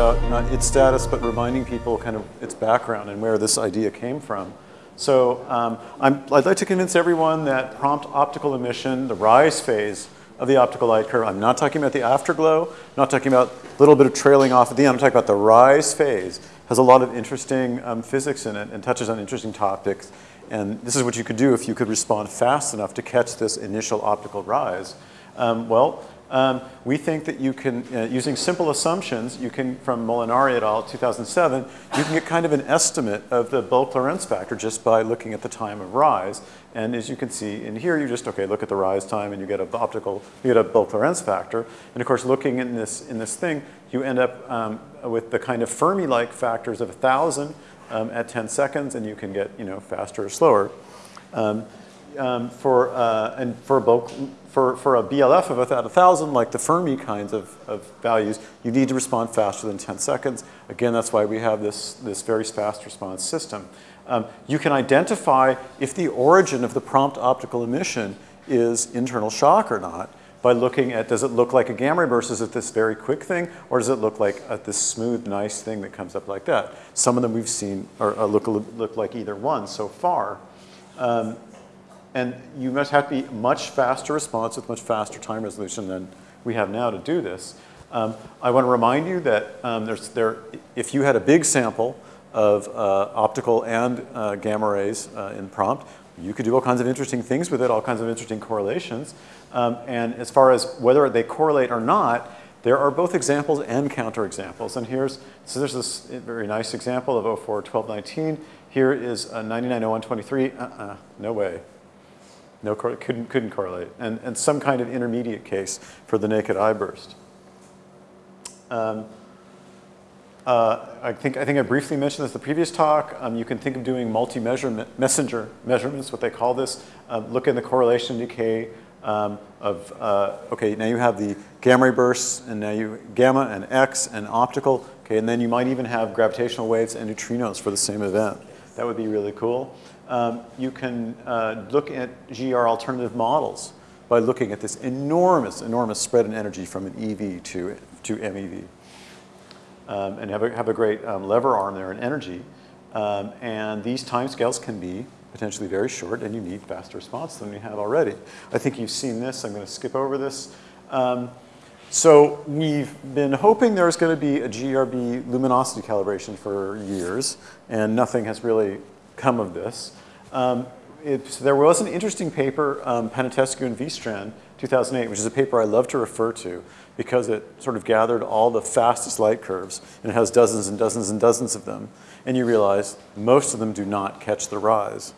about not its status, but reminding people kind of its background and where this idea came from. So um, i would like to convince everyone that prompt optical emission, the rise phase of the optical light curve, I'm not talking about the afterglow, I'm not talking about a little bit of trailing off at the end, I'm talking about the rise phase, has a lot of interesting um, physics in it and touches on interesting topics. And this is what you could do if you could respond fast enough to catch this initial optical rise. Um, well, um, we think that you can, uh, using simple assumptions, you can, from Molinari et al., 2007, you can get kind of an estimate of the bulk Lorentz factor just by looking at the time of rise. And as you can see in here, you just, okay, look at the rise time and you get a optical, you get a bulk Lorentz factor. And of course, looking in this, in this thing, you end up um, with the kind of Fermi-like factors of 1,000 um, at 10 seconds, and you can get, you know, faster or slower. Um, um, for, uh, and for bulk for, for a BLF of about 1,000, like the Fermi kinds of, of values, you need to respond faster than 10 seconds. Again, that's why we have this, this very fast response system. Um, you can identify if the origin of the prompt optical emission is internal shock or not by looking at, does it look like a gamma ray burst? Is it this very quick thing? Or does it look like a, this smooth, nice thing that comes up like that? Some of them we've seen are, are look, look like either one so far. Um, and you must have to be much faster response with much faster time resolution than we have now to do this. Um, I want to remind you that um, there's, there, if you had a big sample of uh, optical and uh, gamma rays uh, in prompt, you could do all kinds of interesting things with it, all kinds of interesting correlations. Um, and as far as whether they correlate or not, there are both examples and counterexamples. And here's, so there's this very nice example of 04 12 19. Here is 9901 23. Uh-uh, no way. No, couldn't, couldn't correlate. And, and some kind of intermediate case for the naked eye burst. Um, uh, I, think, I think I briefly mentioned this in the previous talk. Um, you can think of doing multi-measure messenger measurements, what they call this. Uh, look at the correlation decay um, of, uh, okay, now you have the gamma ray bursts, and now you gamma and X and optical, okay, and then you might even have gravitational waves and neutrinos for the same event. That would be really cool um, you can uh, look at GR alternative models by looking at this enormous, enormous spread in energy from an EV to, to MEV. Um, and have a, have a great um, lever arm there in energy. Um, and these timescales can be potentially very short and you need faster response than you have already. I think you've seen this. I'm going to skip over this. Um, so we've been hoping there's going to be a GRB luminosity calibration for years, and nothing has really come of this. Um, it, so there was an interesting paper, um, Panaitescu and Vestrand, 2008, which is a paper I love to refer to because it sort of gathered all the fastest light curves and it has dozens and dozens and dozens of them. And you realize most of them do not catch the rise.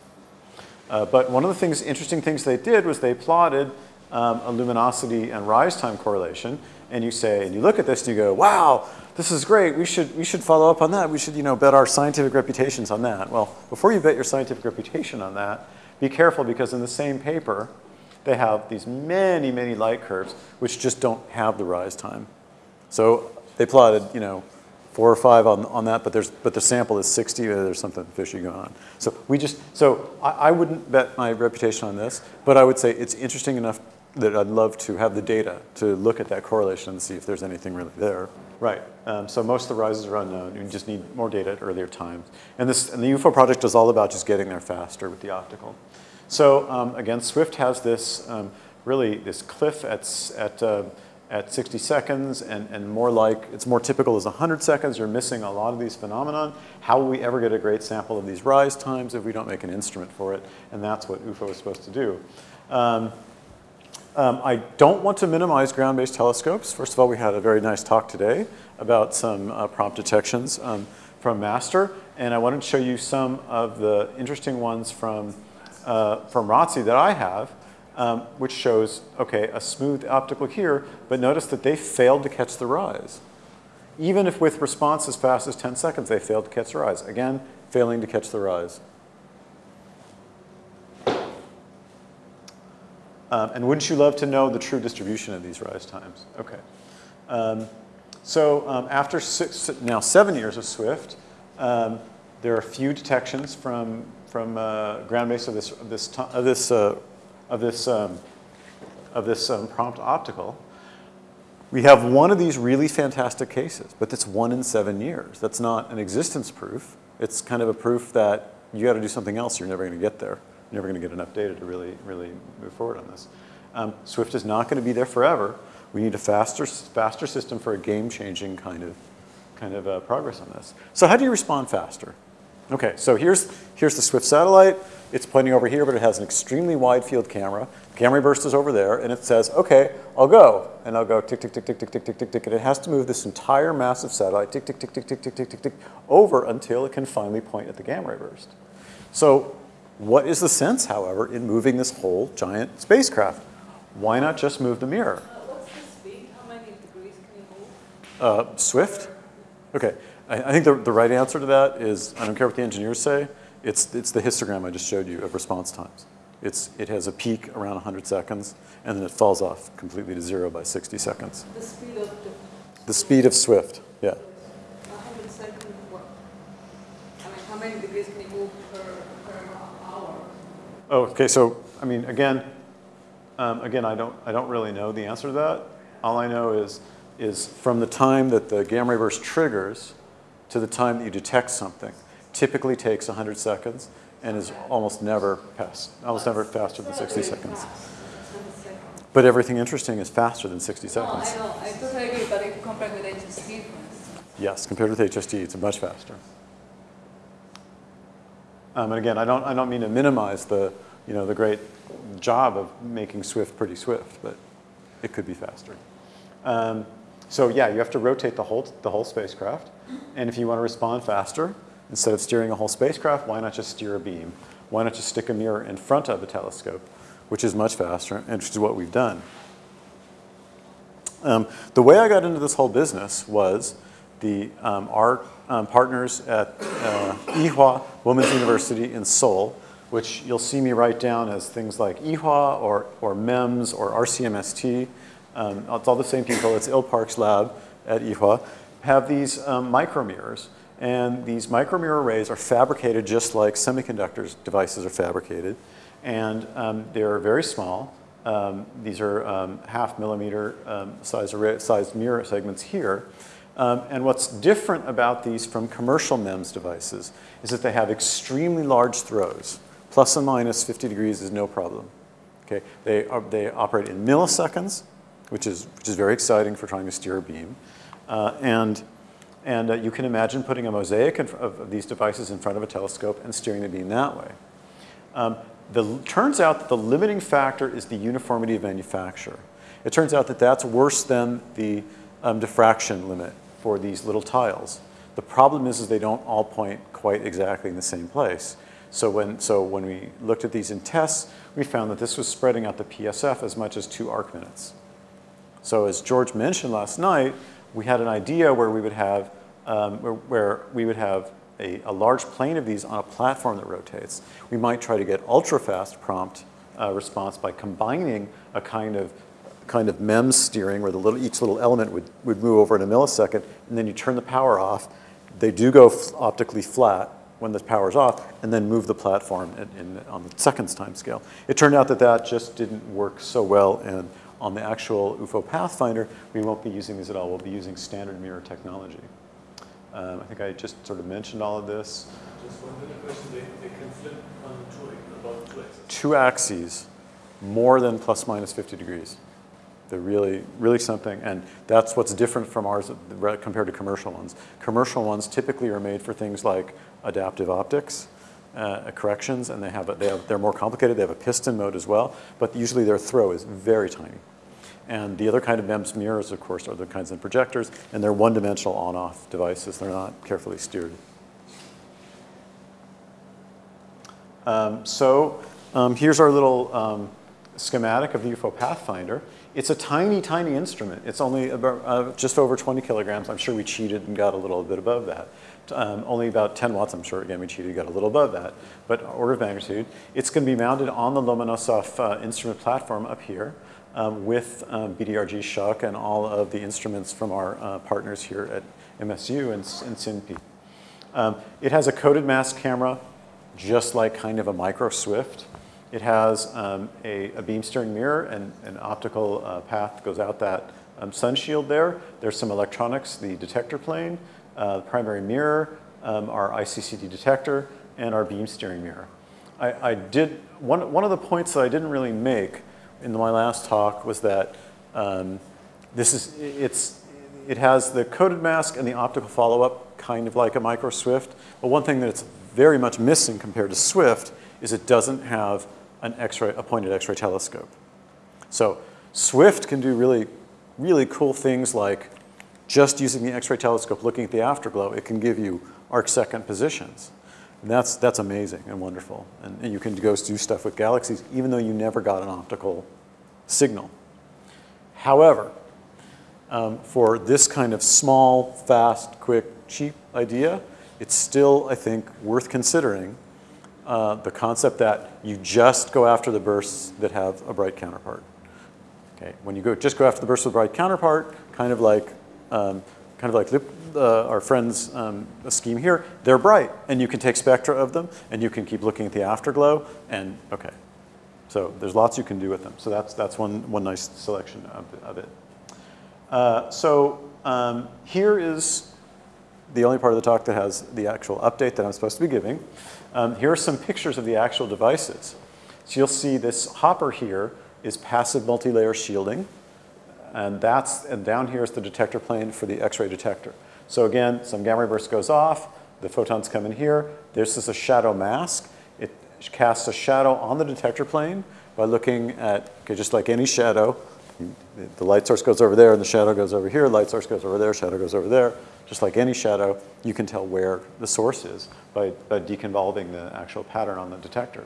Uh, but one of the things, interesting things they did was they plotted um, a luminosity and rise time correlation. And you say, and you look at this and you go, wow, this is great. We should, we should follow up on that. We should you know, bet our scientific reputations on that. Well, before you bet your scientific reputation on that, be careful because in the same paper, they have these many, many light curves which just don't have the rise time. So they plotted, you know, four or five on, on that, but, there's, but the sample is 60, uh, there's something fishy going on. So we just, so I, I wouldn't bet my reputation on this, but I would say it's interesting enough that I'd love to have the data to look at that correlation and see if there's anything really there. Right. Um, so most of the rises are unknown. You just need more data at earlier times. And, this, and the UFO project is all about just getting there faster with the optical. So um, again, Swift has this um, really this cliff at, at, uh, at 60 seconds and, and more like, it's more typical as 100 seconds. You're missing a lot of these phenomenon. How will we ever get a great sample of these rise times if we don't make an instrument for it? And that's what UFO is supposed to do. Um, I don't want to minimize ground-based telescopes. First of all, we had a very nice talk today about some uh, prompt detections um, from MASTER, and I wanted to show you some of the interesting ones from, uh, from ROTSE that I have, um, which shows, okay, a smooth optical here, but notice that they failed to catch the rise. Even if with response as fast as 10 seconds, they failed to catch the rise. Again, failing to catch the rise. Um, and wouldn't you love to know the true distribution of these rise times? Okay. Um, so um, after six, now seven years of Swift, um, there are a few detections from, from uh, ground base of this, of this, of this, uh, of this, um, of this um, prompt optical. we have one of these really fantastic cases, but that's one in seven years. That's not an existence proof. It's kind of a proof that you got to do something else. You're never going to get there. Never going to get enough data to really, really move forward on this. Um, Swift is not going to be there forever. We need a faster, faster system for a game-changing kind of, kind of uh, progress on this. So how do you respond faster? Okay, so here's, here's the Swift satellite. It's pointing over here, but it has an extremely wide field camera. Camera burst is over there, and it says, okay, I'll go. And I'll go tick, tick, tick, tick, tick, tick, tick, tick, tick. And it has to move this entire massive satellite, tick, tick, tick, tick, tick, tick, tick, tick, tick, over until it can finally point at the gamma ray burst. So what is the sense, however, in moving this whole giant spacecraft? Why not just move the mirror? Uh, what's the speed? How many degrees can you move? Uh, Swift? Okay. I, I think the, the right answer to that is, I don't care what the engineers say, it's, it's the histogram I just showed you of response times. It's, it has a peak around 100 seconds, and then it falls off completely to zero by 60 seconds. The speed of the The speed of Swift, yeah. 100 seconds, what? I mean, how many degrees can you move per? Oh, okay, so, I mean, again, um, again, I don't, I don't really know the answer to that. All I know is, is from the time that the gamma ray burst triggers to the time that you detect something, typically takes 100 seconds and is almost never past, almost never faster than 60 seconds. But everything interesting is faster than 60 No, seconds. I know, I totally agree, but if you compare with HST, Yes, compared with HST, it's much faster. Um, and again, I don't, I don't mean to minimize the, you know, the great job of making Swift pretty swift, but it could be faster. Um, so yeah, you have to rotate the whole, the whole spacecraft. And if you want to respond faster, instead of steering a whole spacecraft, why not just steer a beam? Why not just stick a mirror in front of the telescope, which is much faster, and which is what we've done. Um, the way I got into this whole business was the, um, our um, partners at uh, Women's University in Seoul, which you'll see me write down as things like Ewha or, or MEMS or RCMST. Um, it's all the same people. It's Il Park's lab at Ewha. Have these um, micromirrors. And these micromirror arrays are fabricated just like semiconductors devices are fabricated. And um, they're very small. Um, these are um, half millimeter um, size, array, size mirror segments here. Um, and what's different about these from commercial MEMS devices is that they have extremely large throws. Plus and minus 50 degrees is no problem. Okay? They, are, they operate in milliseconds, which is, which is very exciting for trying to steer a beam. Uh, and and uh, you can imagine putting a mosaic of, of, these devices in front of a telescope and steering the beam that way. Um, the, turns out that the limiting factor is the uniformity of manufacture. It turns out that that's worse than the um, diffraction limit for these little tiles. The problem is, is they don't all point quite exactly in the same place. So when, so when we looked at these in tests, we found that this was spreading out the PSF as much as two arc minutes. So as George mentioned last night, we had an idea where we would have, um, where, where, we would have a, a, large plane of these on a platform that rotates. We might try to get ultra-fast prompt uh, response by combining a kind of kind of MEMS steering where the little, each little element would, would move over in a millisecond, and then you turn the power off. They do go optically flat when the power's off, and then move the platform in, in, on the seconds time scale. It turned out that that just didn't work so well, and on the actual UFO Pathfinder, we won't be using these at all. We'll be using standard mirror technology. Um, I think I just sort of mentioned all of this. Just one little question. They, they can flip on two, about two axes. Two axes, more than plus minus 50 degrees. They're really, really something, and that's what's different from ours compared to commercial ones. Commercial ones typically are made for things like adaptive optics, uh, corrections, and they have, a, they have, they're more complicated. They have a piston mode as well, but usually their throw is very tiny. And the other kind of MEMS mirrors, of course, are the kinds of projectors, and they're one-dimensional on-off devices. They're not carefully steered. Um, so um, here's our little um, schematic of the UFO Pathfinder. It's a tiny, tiny instrument. It's only about, uh, just over 20 kilograms. I'm sure we cheated and got a little bit above that. Um, only about 10 watts, I'm sure. Again, we cheated, and got a little above that, but order of magnitude. It's going to be mounted on the Lomonosov uh, instrument platform up here um, with um, BDRG Shuck and all of the instruments from our uh, partners here at MSU and, and SINP. Um, it has a coded mask camera, just like kind of a micro Swift. It has um, a, a, beam steering mirror and an optical uh, path goes out that, um, sun shield there. There's some electronics, the detector plane, uh, the primary mirror, um, our ICCD detector, and our beam steering mirror. I, I, did, one, one of the points that I didn't really make in my last talk was that um, this is, it's, it has the coded mask and the optical follow-up kind of like a micro Swift, but one thing that it's very much missing compared to Swift is it doesn't have an X-ray, a pointed X-ray telescope. So Swift can do really, really cool things like just using the X-ray telescope looking at the afterglow, it can give you arc second positions. And that's, that's amazing and wonderful. And, and you can go do stuff with galaxies even though you never got an optical signal. However, um, for this kind of small, fast, quick, cheap idea, it's still, I think, worth considering uh, the concept that you just go after the bursts that have a bright counterpart. Okay, when you go, just go after the bursts with a bright counterpart, kind of like, um, kind of like uh, our friend's um, scheme here, they're bright, and you can take spectra of them, and you can keep looking at the afterglow, and okay. So there's lots you can do with them. So that's, that's one, one nice selection of, of it. Uh, so um, here is the only part of the talk that has the actual update that I'm supposed to be giving. Um, here are some pictures of the actual devices. So you'll see this hopper here is passive multi-layer shielding. And that's, and down here is the detector plane for the X-ray detector. So again, some gamma ray burst goes off, the photons come in here. This is a shadow mask. It casts a shadow on the detector plane by looking at, okay, just like any shadow, the light source goes over there and the shadow goes over here, light source goes over there, shadow goes over there. Just like any shadow, you can tell where the source is by, by deconvolving the actual pattern on the detector.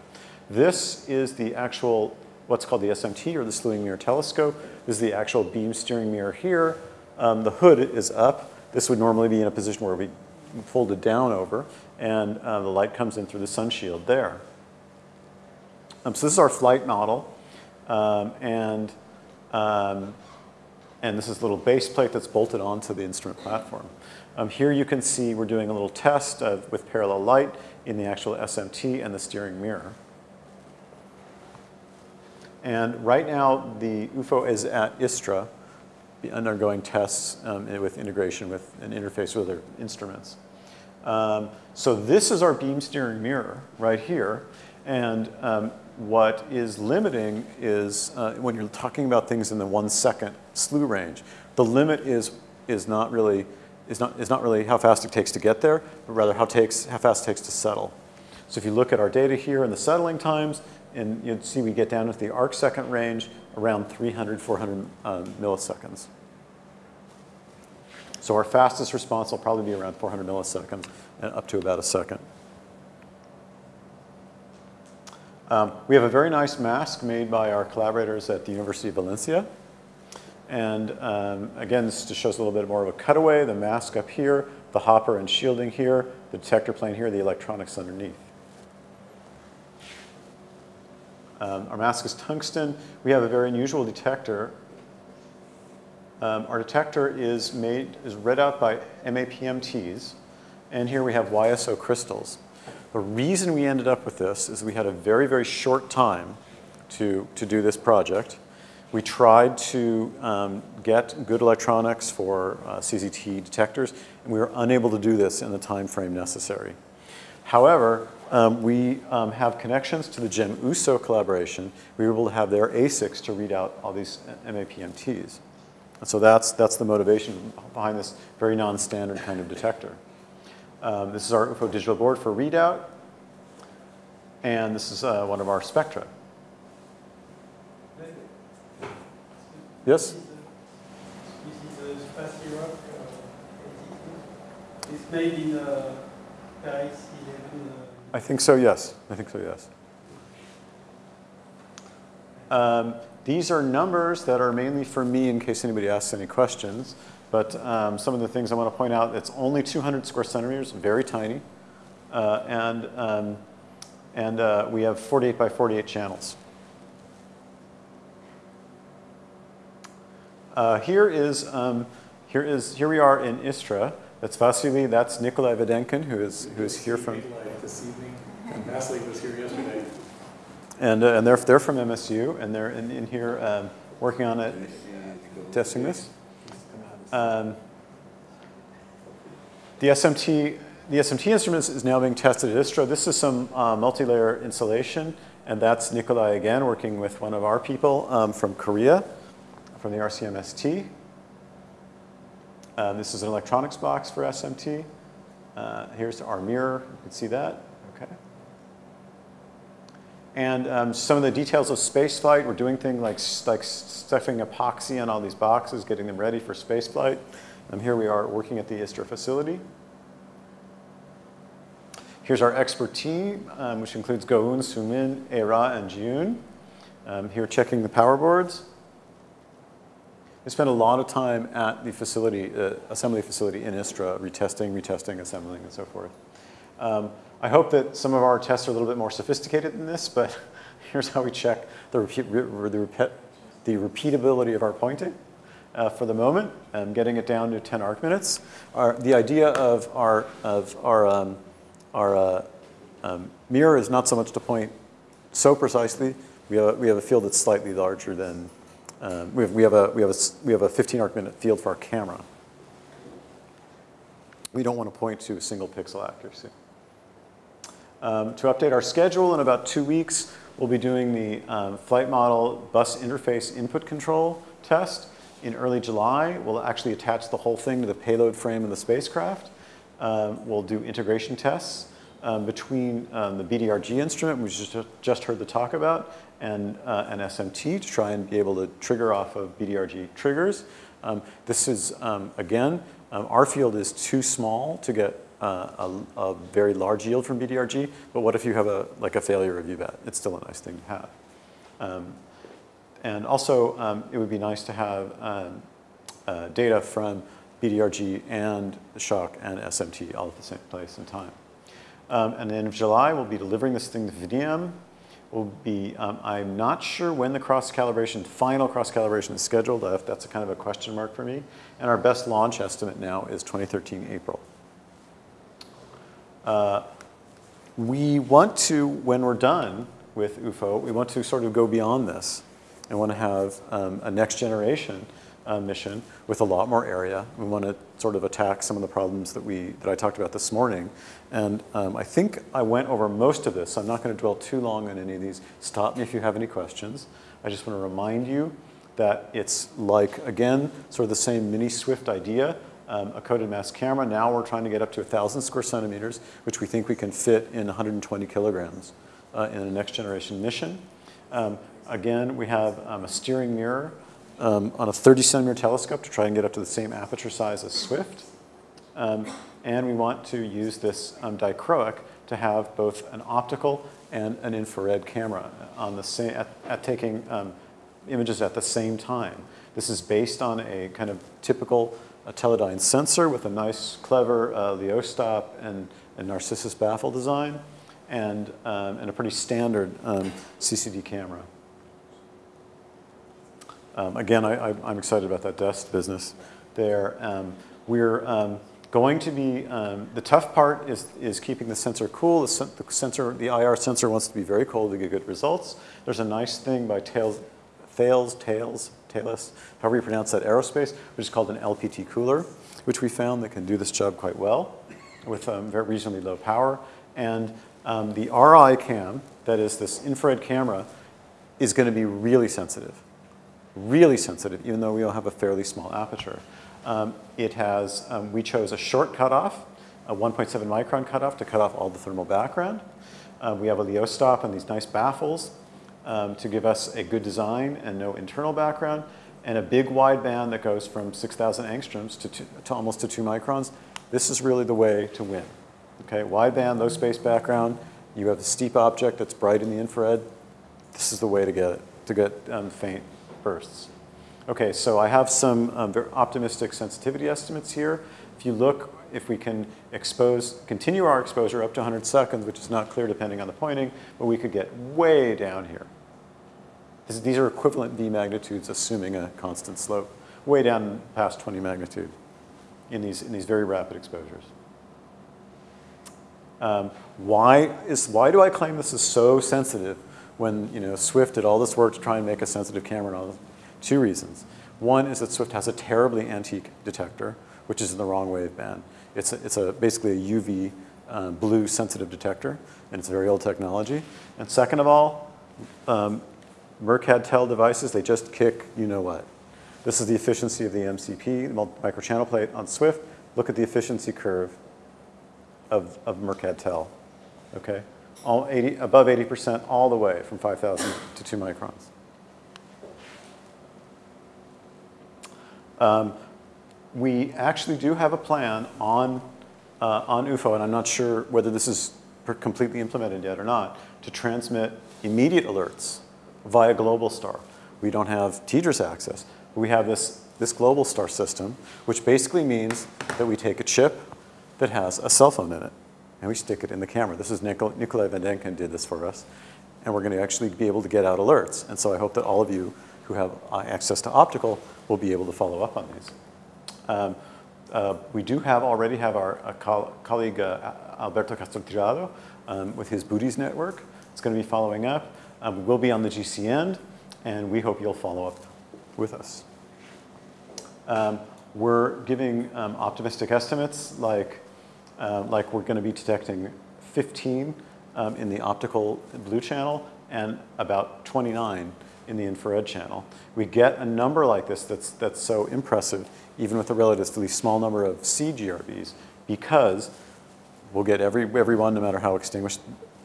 This is the actual, what's called the SMT or the slewing mirror telescope. This is the actual beam steering mirror here. Um, the hood is up. This would normally be in a position where we folded down over and uh, the light comes in through the sun shield there. Um, so this is our flight model. Um, and um, and this is a little base plate that's bolted onto the instrument platform. Um, here you can see we're doing a little test of, with parallel light in the actual SMT and the steering mirror. And right now, the UFO is at ISTRA, undergoing tests um, with integration with an interface with other instruments. Um, so this is our beam steering mirror right here. And um, what is limiting is uh, when you're talking about things in the one second slew range, the limit is, is, not really, is, not, is not really how fast it takes to get there, but rather how, takes, how fast it takes to settle. So if you look at our data here and the settling times, and you'd see we get down to the arc second range around 300, 400 um, milliseconds. So our fastest response will probably be around 400 milliseconds and up to about a second. Um, we have a very nice mask made by our collaborators at the University of Valencia. And um, again, this just shows a little bit more of a cutaway, the mask up here, the hopper and shielding here, the detector plane here, the electronics underneath. Um, our mask is tungsten. We have a very unusual detector. Um, our detector is made, is read out by MAPMTs. And here we have YSO crystals. The reason we ended up with this is we had a very, very short time to, to do this project. We tried to um, get good electronics for uh, CZT detectors, and we were unable to do this in the time frame necessary. However, um, we um, have connections to the JEM-EUSO collaboration. We were able to have their ASICs to read out all these MAPMTs. And so that's, that's the motivation behind this very non-standard kind of detector. Um, this is our UFO digital board for readout. And this is uh, one of our spectra. Yes? This is rock. It's made in Paris 11. Uh, I think so, yes. I think so, yes. Um, these are numbers that are mainly for me in case anybody asks any questions. But um, some of the things I want to point out, it's only 200 square centimeters, very tiny. Uh, and um, and uh, we have 48 by 48 channels. Uh, here is, um, here is, here we are in Istra. That's Vasily, that's Nikolai Vedenkin, who is, who is here from. This evening, and Vasily was here yesterday. And, uh, and they're, they're from MSU, and they're in, in here um, working on it, testing this. Um, the SMT, the SMT instruments is now being tested at ISTRA. This is some uh, multi-layer insulation, and that's Nikolai again working with one of our people um, from Korea, from the RCMST. Um, this is an electronics box for SMT. Uh, here's our mirror, you can see that, okay. And um, some of the details of spaceflight, we're doing things like, like stuffing epoxy on all these boxes, getting them ready for spaceflight. And here we are working at the ISTRA facility. Here's our expert team, um, which includes Goun, Sumin, Era, and Jun. Um, here checking the power boards. We spent a lot of time at the facility, uh, assembly facility in ISTRA, retesting, retesting, assembling, and so forth. Um, I hope that some of our tests are a little bit more sophisticated than this, but here's how we check the, repeat, the, the repeatability of our pointing uh, for the moment, um, getting it down to 10 arc minutes. Our, the idea of our, of our, um, our uh, um, mirror is not so much to point so precisely. We have, we have a field that's slightly larger than, um, we, have, we, have a, we, have a, we have a 15 arc minute field for our camera. We don't want to point to a single pixel accuracy. Um, to update our schedule, in about two weeks, we'll be doing the um, flight model bus interface input control test. In early July, we'll actually attach the whole thing to the payload frame of the spacecraft. Um, we'll do integration tests um, between um, the BDRG instrument, which we just, just heard the talk about, and uh, an SMT to try and be able to trigger off of BDRG triggers. Um, this is, again, our field is too small to get uh, a, a, very large yield from BDRG, but what if you have a, like a failure of UBAT? It's still a nice thing to have. Um, and also, um, it would be nice to have um, uh, data from BDRG and shock and SMT all at the same place and time. Um, and then in July, we'll be delivering this thing to VDM. We'll be, um, I'm not sure when the cross-calibration, final cross-calibration is scheduled. That's a kind of a question mark for me. And our best launch estimate now is 2013 April. Uh, we want to, when we're done with UFO, we want to sort of go beyond this and want to have um, a next generation uh, mission with a lot more area. We want to sort of attack some of the problems that we that I talked about this morning. And um, I think I went over most of this. So I'm not going to dwell too long on any of these. Stop me if you have any questions. I just want to remind you that it's like, again, sort of the same mini Swift idea um, a coded mask camera. Now we're trying to get up to 1,000 square centimeters, which we think we can fit in 120 kilograms uh, in a next generation mission. Um, again, we have um, a steering mirror um, on a 30 centimeter telescope to try and get up to the same aperture size as Swift. Um, and we want to use this um, dichroic to have both an optical and an infrared camera on the same, at, at taking images at the same time. This is based on a kind of typical a Teledyne sensor with a nice, clever uh, Lyot stop and, and Narcissus baffle design, and, um, and a pretty standard um, CCD camera. Um, again, I, am excited about that desk business there. Um, we're um, going to be, um, the tough part is, is keeping the sensor cool. The, the, sensor, the IR sensor wants to be very cold to get good results. There's a nice thing by Tails, Thales, Tails, Thales, however you pronounce that, aerospace, which is called an LPT cooler, which we found that can do this job quite well with um, very reasonably low power. And um, the RI cam, that is this infrared camera, is going to be really sensitive, really sensitive, even though we all have a fairly small aperture. Um, it has, um, we chose a short cutoff, a 1.7 micron cutoff to cut off all the thermal background. Uh, we have a Lyot stop and these nice baffles um, to give us a good design and no internal background, and a big wideband that goes from 6,000 angstroms to, two, to almost to two microns. This is really the way to win. Okay, wideband, low space background. You have a steep object that's bright in the infrared. This is the way to get it, to get um, faint bursts. Okay, so I have some um, very optimistic sensitivity estimates here. If you look, if we can expose, continue our exposure up to 100 seconds, which is not clear depending on the pointing, but we could get way down here. This, these are equivalent V magnitudes, assuming a constant slope, way down past 20 magnitude in these, in these very rapid exposures. Um, why, is, why do I claim this is so sensitive when you know, Swift did all this work to try and make a sensitive camera and? Two reasons. One is that Swift has a terribly antique detector, which is in the wrong waveband. It's, a, it's a, basically a UV um, blue sensitive detector, and it's very old technology. And second of all, um, Merck TEL devices, they just kick you know what. This is the efficiency of the MCP, the microchannel plate on Swift. Look at the efficiency curve of, of Mercad TEL, okay? All 80, above 80% all the way from 5,000 to 2 microns. Um, we actually do have a plan on, uh, on UFO, and I'm not sure whether this is completely implemented yet or not, to transmit immediate alerts via Globalstar. We don't have TDRS access, but we have this, this Globalstar system, which basically means that we take a chip that has a cell phone in it, and we stick it in the camera. This is Nikol- Nikolai Vedenkin did this for us, and we're going to actually be able to get out alerts. And so I hope that all of you who have uh, access to optical will be able to follow up on these. Um, uh, we do have already have our uh, col- colleague uh, Alberto Castro-Tirado um, with his BOOTES network. It's going to be following up. Um, we will be on the GCN, and we hope you'll follow up with us. Um, we're giving um, optimistic estimates like, uh, like we're going to be detecting 15 um, in the optical blue channel and about 29 in the infrared channel. We get a number like this that's, that's so impressive, even with a relatively small number of CGRBs, because we'll get every, every one, no matter how extinguished,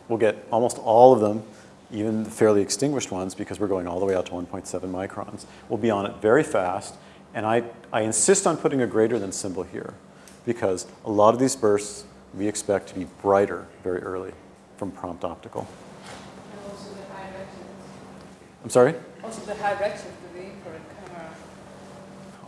we'll get almost all of them, even the fairly extinguished ones, because we're going all the way out to 1.7 microns. We'll be on it very fast, and I, I insist on putting a greater than symbol here, because a lot of these bursts we expect to be brighter very early from prompt optical. And also the high redshift. I'm sorry? Also the high redshift of the infrared camera.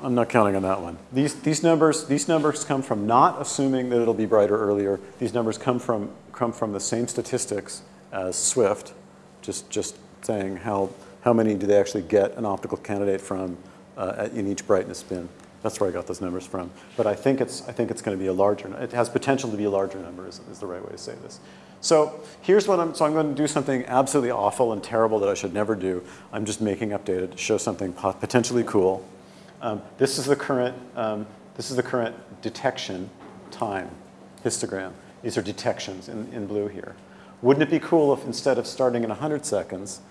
I'm not counting on that one. These, these, numbers, these numbers come from not assuming that it'll be brighter earlier. These numbers come from, come from the same statistics as Swift, just, just saying how, how many do they actually get an optical candidate from uh, in each brightness bin. That's where I got those numbers from. But I think it's, I think it's going to be a larger, it has potential to be a larger number is, is the right way to say this. So here's what I'm, so I'm going to do something absolutely awful and terrible that I should never do. I'm just making up data to show something potentially cool. Um, this is the current, um, this is the current detection time histogram. These are detections in, in blue here. Wouldn't it be cool if instead of starting in 100 seconds,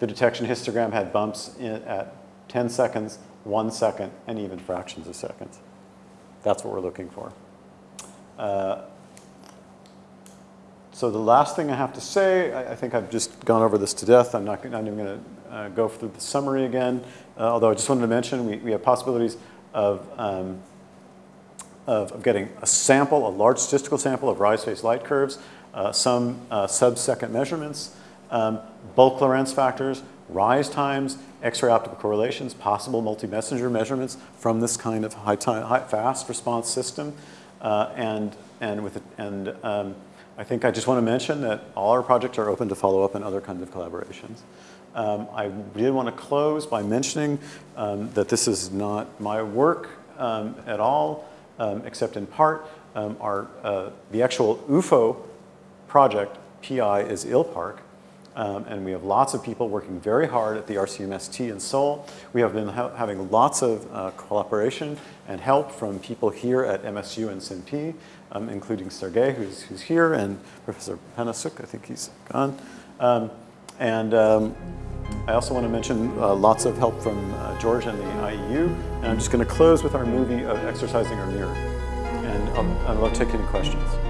the detection histogram had bumps at 10 seconds, one second, and even fractions of seconds? That's what we're looking for. Uh, so the last thing I have to say, I, I think I've just gone over this to death. I'm not, not even going to uh, go through the summary again. Uh, although I just wanted to mention we, we have possibilities of, um, of, of getting a sample, a large statistical sample of rise phase light curves, uh, some uh, sub-second measurements, um, bulk Lorentz factors, rise times, X-ray optical correlations, possible multi-messenger measurements from this kind of high time, high, fast response system, uh, and and with it, and um, I think I just want to mention that all our projects are open to follow up and other kinds of collaborations. Um, I did want to close by mentioning um, that this is not my work um, at all, um, except in part. Um, our, uh, the actual UFO project, PI, is Il Park, um, and we have lots of people working very hard at the RCMST in Seoul. We have been ha having lots of uh, cooperation and help from people here at MSU and SINP, um, including Sergey, who's, who's here, and Professor Panasyuk, I think he's gone. Um, and um, I also want to mention uh, lots of help from uh, George and the IEU. And I'm just going to close with our movie of Exercising Our Mirror. And I'll, I'll take any questions.